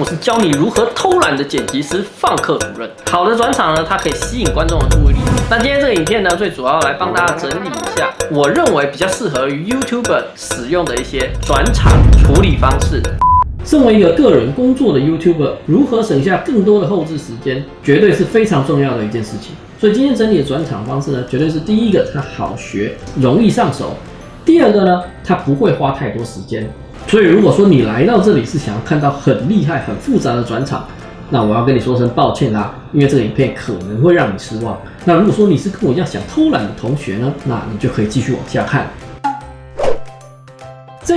我是教你如何偷懒的剪辑师放克主任。好的转场呢，它可以吸引观众的注意力。那今天这个影片呢，最主要来帮大家整理一下，我认为比较适合于 YouTuber 使用的一些转场处理方式。身为一个个人工作的 YouTuber，如何省下更多的后置时间，绝对是非常重要的一件事情。所以今天整理的转场方式呢，绝对是第一个，它好学，容易上手；第二个呢，它不会花太多时间。所以如果说你来到这里是想要看到很厉害、很复杂的转场，那我要跟你说声抱歉啦，因为这个影片可能会让你失望。那如果说你是跟我一样想偷懒的同学呢，那你就可以继续往下看。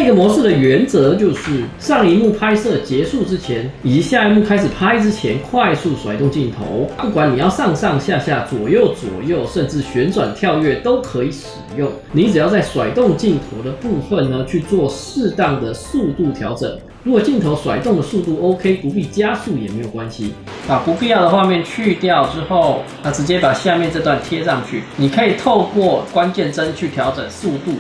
这个模式的原则就是，上一幕拍摄结束之前，以及下一幕开始拍之前，快速甩动镜头。不管你要上上下下、左右左右，甚至旋转跳跃都可以使用。你只要在甩动镜头的部分呢，去做适当的速度调整。如果镜头甩动的速度 OK，不必加速也没有关系。把不必要的画面去掉之后，那直接把下面这段贴上去。你可以透过关键帧去调整速度。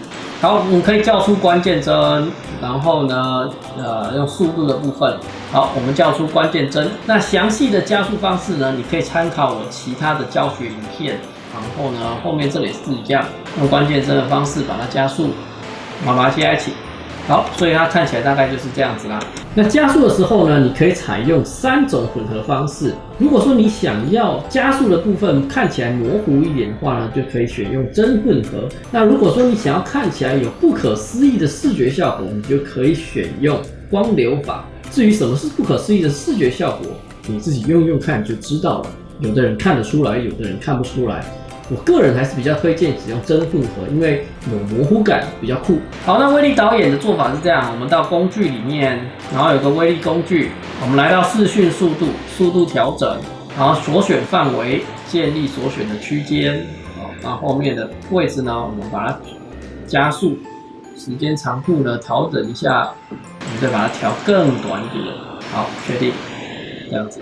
好，你可以叫出关键帧，然后呢，呃，用速度的部分。好，我们叫出关键帧。那详细的加速方式呢，你可以参考我其他的教学影片。然后呢，后面这里是一样，用关键帧的方式把它加速，把它接在一起。好，所以它看起来大概就是这样子啦。那加速的时候呢，你可以采用三种混合方式。如果说你想要加速的部分看起来模糊一点的话呢，就可以选用真混合。那如果说你想要看起来有不可思议的视觉效果，你就可以选用光流法。至于什么是不可思议的视觉效果，你自己用用看就知道了。有的人看得出来，有的人看不出来。我个人还是比较推荐使用真混合，因为有模糊感，比较酷。好，那威力导演的做法是这样：我们到工具里面，然后有个威力工具，我们来到视讯速度，速度调整，然后所选范围，建立所选的区间，好，然后后面的位置呢，我们把它加速，时间长度呢调整一下，我们再把它调更短一点，好，确定，这样子。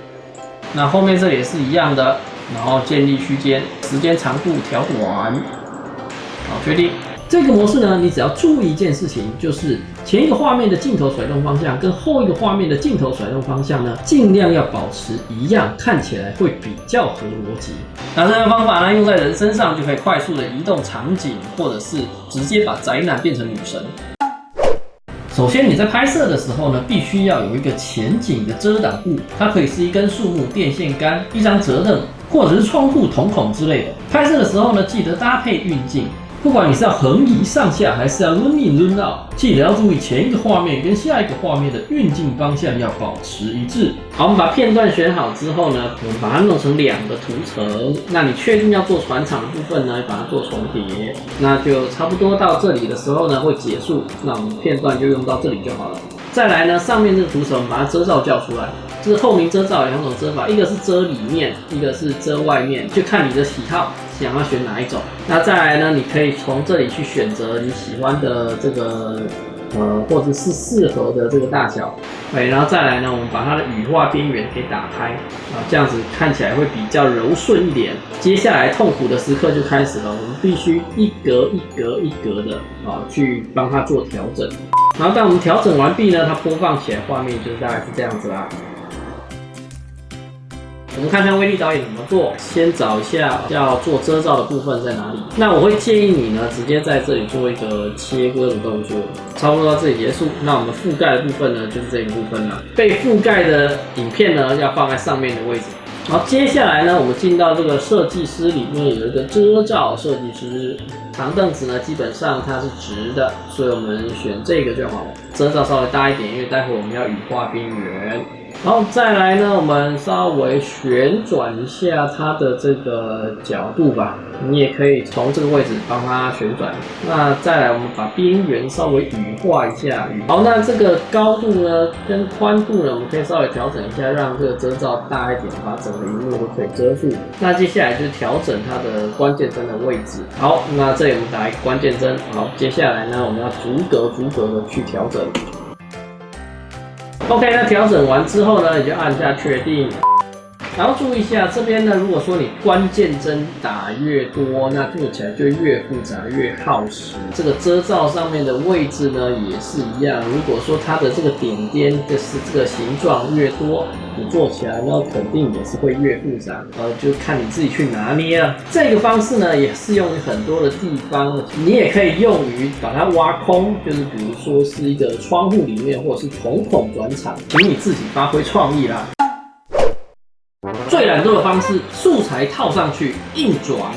那后面这也是一样的。然后建立区间，时间长度调短，好，确定。这个模式呢，你只要注意一件事情，就是前一个画面的镜头甩动方向跟后一个画面的镜头甩动方向呢，尽量要保持一样，看起来会比较合逻辑。那这个方法呢，用在人身上就可以快速的移动场景，或者是直接把宅男变成女神。首先你在拍摄的时候呢，必须要有一个前景的遮挡物，它可以是一根树木、电线杆、一张折凳。或者是窗户瞳孔之类的。拍摄的时候呢，记得搭配运镜。不管你是要横移上下，还是要 run in run out，记得要注意前一个画面跟下一个画面的运镜方向要保持一致。好，我们把片段选好之后呢，我们把它弄成两个图层。那你确定要做船场的部分呢，把它做重叠。那就差不多到这里的时候呢，会结束。那我们片段就用到这里就好了。再来呢，上面这个图层，把它遮罩叫出来。这是透明遮罩两种遮法，一个是遮里面，一个是遮外面，就看你的喜好，想要选哪一种。那再来呢，你可以从这里去选择你喜欢的这个，呃，或者是适合的这个大小。对，然后再来呢，我们把它的羽化边缘给打开，啊，这样子看起来会比较柔顺一点。接下来痛苦的时刻就开始了，我们必须一格一格一格的啊，去帮它做调整。然后当我们调整完毕呢，它播放起来画面就是大概是这样子啦。我们看看威力导演怎么做。先找一下要做遮罩的部分在哪里。那我会建议你呢，直接在这里做一个切割的动作。差不多到这里结束。那我们覆盖的部分呢，就是这一部分了。被覆盖的影片呢，要放在上面的位置。好，接下来呢，我们进到这个设计师里面有一个遮罩设计师。长凳子呢，基本上它是直的，所以我们选这个就好了。遮罩稍微大一点，因为待会我们要羽化边缘。然后再来呢，我们稍微旋转一下它的这个角度吧。你也可以从这个位置帮它旋转。那再来，我们把边缘稍微羽化一下。好，那这个高度呢，跟宽度呢，我们可以稍微调整一下，让这个遮罩大一点，把整个荧幕都可以遮住。那接下来就是调整它的关键帧的位置。好，那这里我们打一个关键帧。好，接下来呢，我们要逐格逐格的去调整。OK，那调整完之后呢，你就按下确定。然后注意一下这边呢，如果说你关键帧打越多，那做起来就越复杂越耗时。这个遮罩上面的位置呢也是一样，如果说它的这个点点就是这个形状越多，你做起来呢肯定也是会越复杂。呃，就看你自己去拿捏了。这个方式呢也适用于很多的地方，你也可以用于把它挖空，就是比如说是一个窗户里面，或者是瞳孔转场，请你自己发挥创意啦。最懒惰的方式，素材套上去硬转。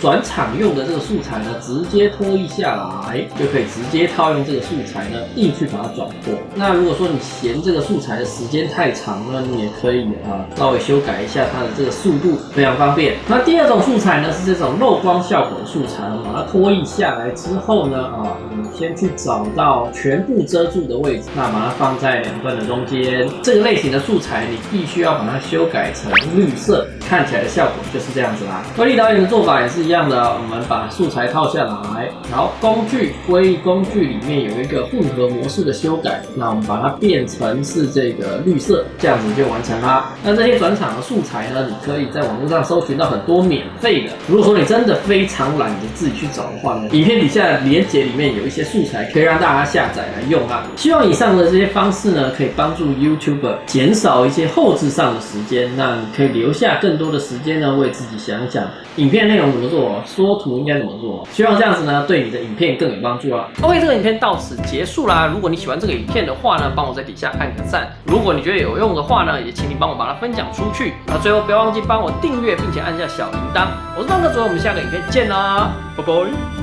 转场用的这个素材呢，直接拖一下来，就可以直接套用这个素材呢，硬去把它转过。那如果说你嫌这个素材的时间太长呢，你也可以啊，稍微修改一下它的这个速度，非常方便。那第二种素材呢，是这种漏光效果的素材，把它拖移下来之后呢，啊，你先去找到全部遮住的位置，那把它放在两段的中间。这个类型的素材，你必须要把它修改成绿色，看起来的效果就是这样子啦。威力导演的做法也是一样。的，我们把素材套下来，然后工具归工具里面有一个混合模式的修改，那我们把它变成是这个绿色，这样子就完成啦。那这些转场的素材呢，你可以在网络上搜寻到很多免费的。如果说你真的非常懒得自己去找的话呢，影片底下链接里面有一些素材可以让大家下载来用啊。希望以上的这些方式呢，可以帮助 YouTuber 减少一些后置上的时间，那你可以留下更多的时间呢，为自己想想影片内容么做。缩图应该怎么做？希望这样子呢，对你的影片更有帮助啊。OK，这个影片到此结束啦。如果你喜欢这个影片的话呢，帮我在底下按个赞。如果你觉得有用的话呢，也请你帮我把它分享出去。那最后不要忘记帮我订阅，并且按下小铃铛。我是胖哥，主，我们下个影片见啦，拜拜。